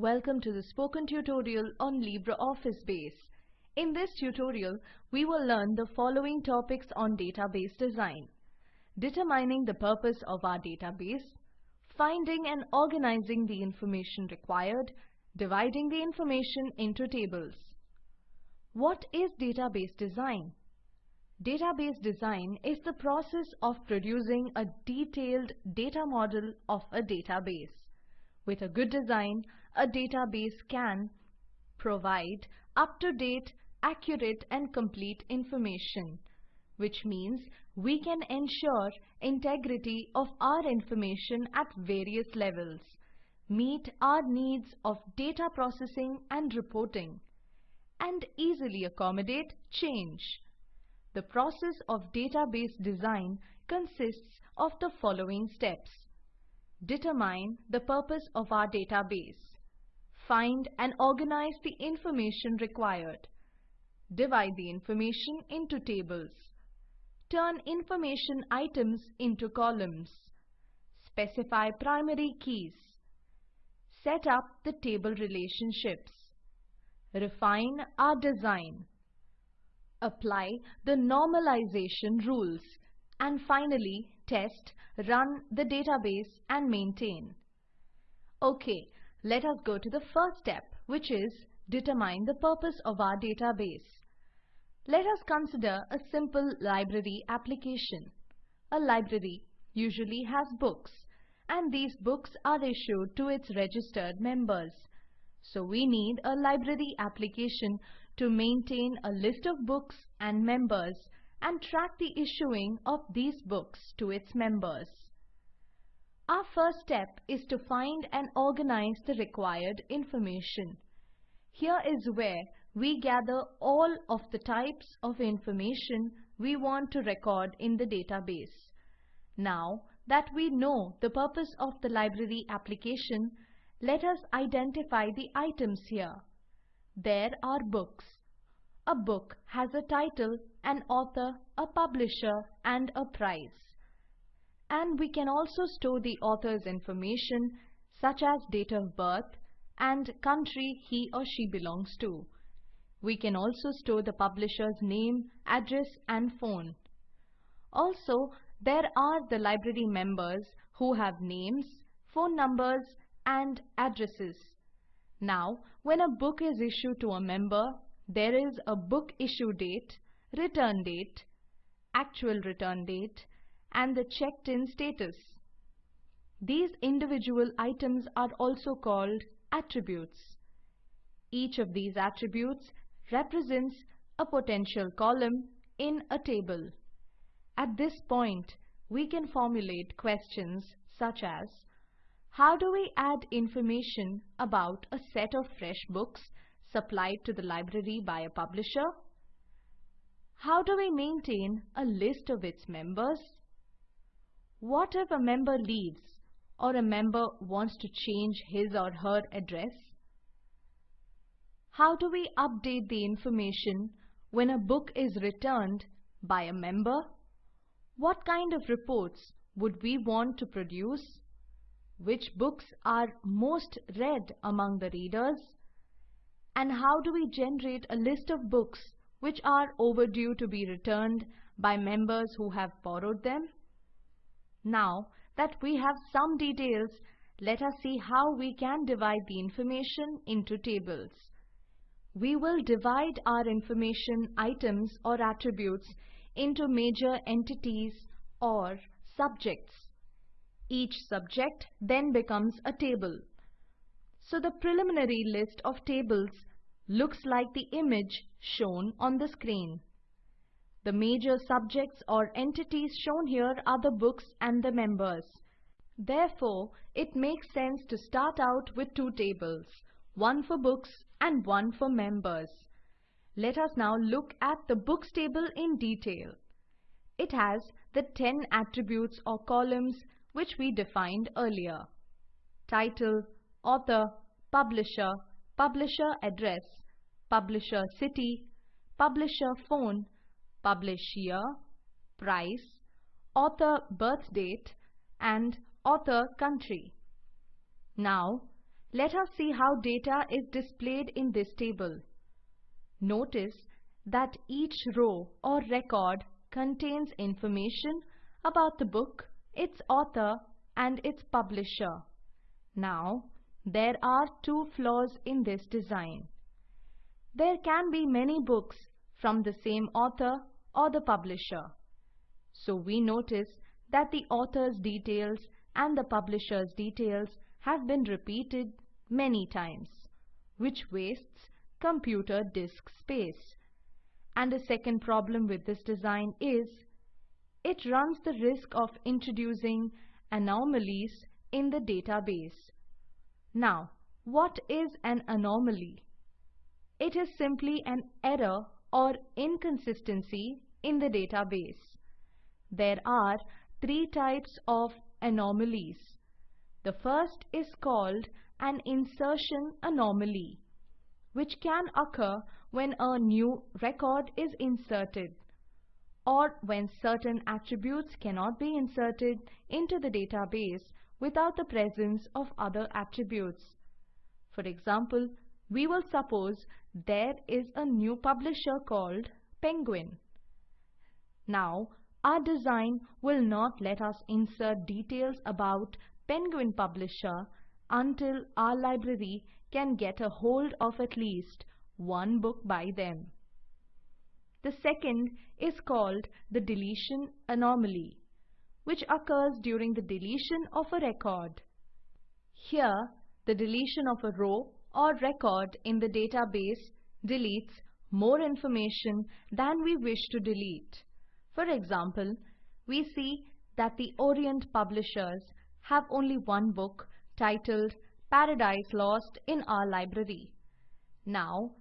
Welcome to the spoken tutorial on LibreOffice Base. In this tutorial, we will learn the following topics on database design. Determining the purpose of our database, finding and organizing the information required, dividing the information into tables. What is database design? Database design is the process of producing a detailed data model of a database. With a good design, a database can provide up-to-date, accurate and complete information, which means we can ensure integrity of our information at various levels, meet our needs of data processing and reporting, and easily accommodate change. The process of database design consists of the following steps. Determine the purpose of our database. Find and organize the information required. Divide the information into tables. Turn information items into columns. Specify primary keys. Set up the table relationships. Refine our design apply the normalization rules, and finally test, run the database and maintain. Okay, let us go to the first step which is determine the purpose of our database. Let us consider a simple library application. A library usually has books and these books are issued to its registered members. So we need a library application to maintain a list of books and members and track the issuing of these books to its members. Our first step is to find and organize the required information. Here is where we gather all of the types of information we want to record in the database. Now that we know the purpose of the library application, let us identify the items here. There are books. A book has a title, an author, a publisher and a price. And we can also store the author's information such as date of birth and country he or she belongs to. We can also store the publisher's name, address and phone. Also, there are the library members who have names, phone numbers and addresses. Now, when a book is issued to a member, there is a book issue date, return date, actual return date, and the checked-in status. These individual items are also called attributes. Each of these attributes represents a potential column in a table. At this point, we can formulate questions such as how do we add information about a set of fresh books supplied to the library by a publisher? How do we maintain a list of its members? What if a member leaves or a member wants to change his or her address? How do we update the information when a book is returned by a member? What kind of reports would we want to produce? which books are most read among the readers, and how do we generate a list of books which are overdue to be returned by members who have borrowed them? Now that we have some details, let us see how we can divide the information into tables. We will divide our information items or attributes into major entities or subjects. Each subject then becomes a table. So the preliminary list of tables looks like the image shown on the screen. The major subjects or entities shown here are the books and the members. Therefore, it makes sense to start out with two tables, one for books and one for members. Let us now look at the books table in detail. It has the 10 attributes or columns which we defined earlier. Title, author, publisher, publisher address, publisher city, publisher phone, publish year, price, author birth date, and author country. Now, Let us see how data is displayed in this table. Notice that each row or record contains information about the book, its author and its publisher. Now, there are two flaws in this design. There can be many books from the same author or the publisher. So we notice that the author's details and the publisher's details have been repeated many times, which wastes computer disk space. And the second problem with this design is it runs the risk of introducing anomalies in the database. Now, what is an anomaly? It is simply an error or inconsistency in the database. There are three types of anomalies. The first is called an insertion anomaly, which can occur when a new record is inserted or when certain attributes cannot be inserted into the database without the presence of other attributes. For example, we will suppose there is a new publisher called Penguin. Now, our design will not let us insert details about Penguin publisher until our library can get a hold of at least one book by them. The second is called the deletion anomaly, which occurs during the deletion of a record. Here, the deletion of a row or record in the database deletes more information than we wish to delete. For example, we see that the Orient publishers have only one book titled Paradise Lost in our library. Now,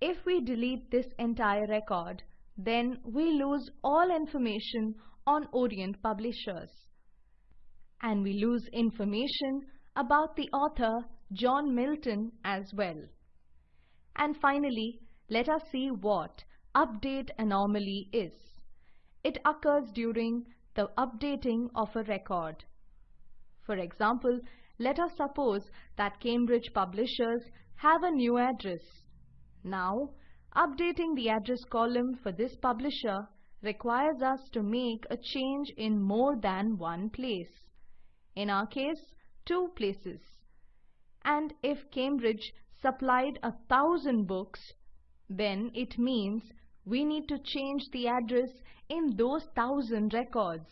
if we delete this entire record, then we lose all information on Orient publishers. And we lose information about the author John Milton as well. And finally, let us see what update anomaly is. It occurs during the updating of a record. For example, let us suppose that Cambridge publishers have a new address. Now, updating the address column for this publisher requires us to make a change in more than one place. In our case, two places. And if Cambridge supplied a thousand books, then it means we need to change the address in those thousand records.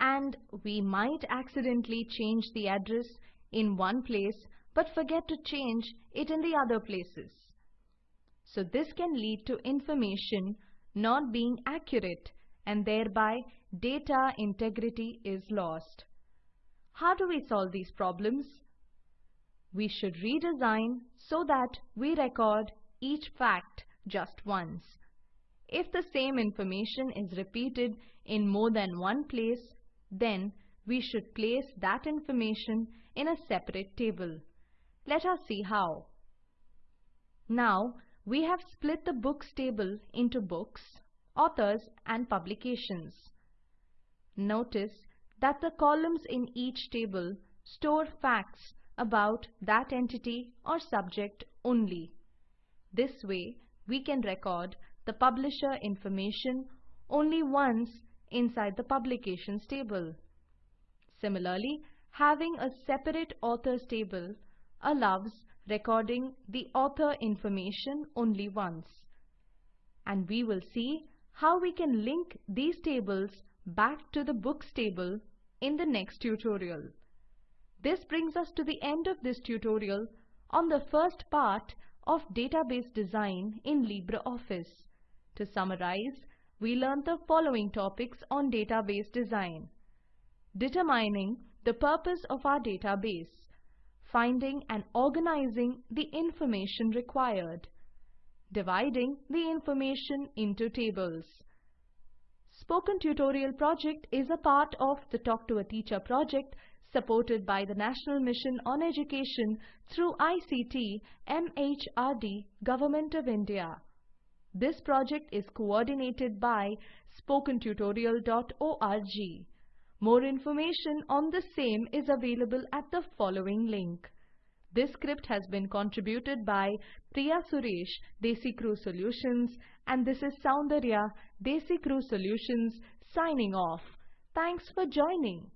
And we might accidentally change the address in one place but forget to change it in the other places. So this can lead to information not being accurate and thereby data integrity is lost. How do we solve these problems? We should redesign so that we record each fact just once. If the same information is repeated in more than one place, then we should place that information in a separate table. Let us see how. Now, we have split the books table into books, authors and publications. Notice that the columns in each table store facts about that entity or subject only. This way, we can record the publisher information only once inside the publications table. Similarly, having a separate authors table allows recording the author information only once. And we will see how we can link these tables back to the books table in the next tutorial. This brings us to the end of this tutorial on the first part of database design in LibreOffice. To summarize, we learned the following topics on database design. Determining the purpose of our database. Finding and organizing the information required. Dividing the information into tables. Spoken Tutorial project is a part of the Talk to a Teacher project supported by the National Mission on Education through ICT MHRD Government of India. This project is coordinated by spokentutorial.org. More information on the same is available at the following link. This script has been contributed by Priya Suresh, DesiCrew Solutions, and this is Soundarya, DesiCrew Solutions, signing off. Thanks for joining.